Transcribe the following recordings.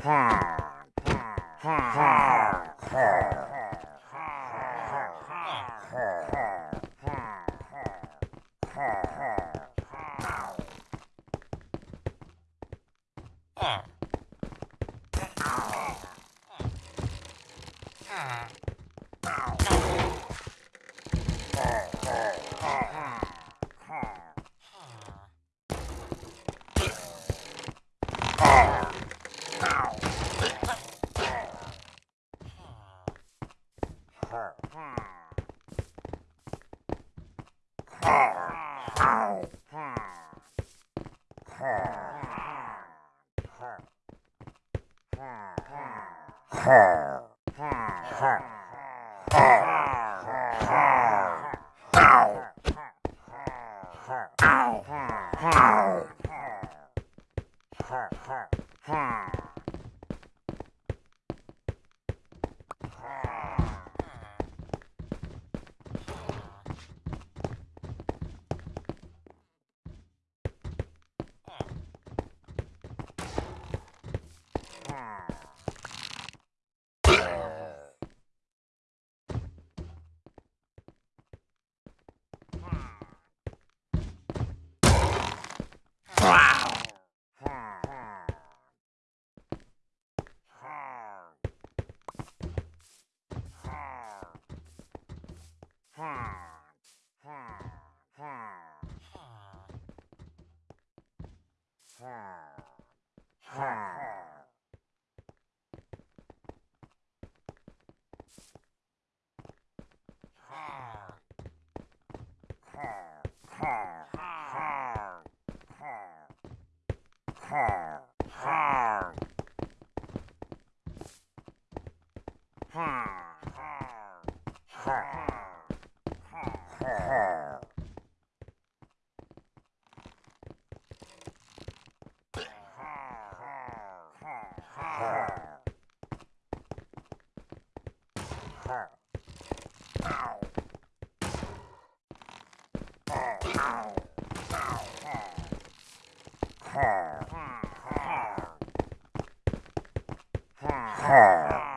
Ha! Huh. ha ha ha ha Ha! Ha!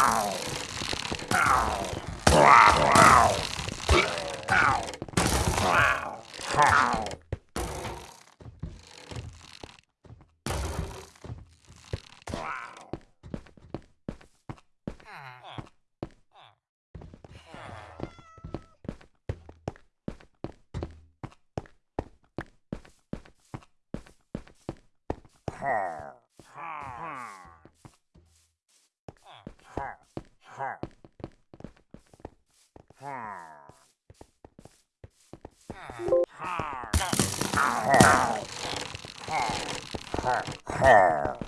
Ow! Ow! Ow! Ow! Ow! Ow! ho, ho, ho, ho.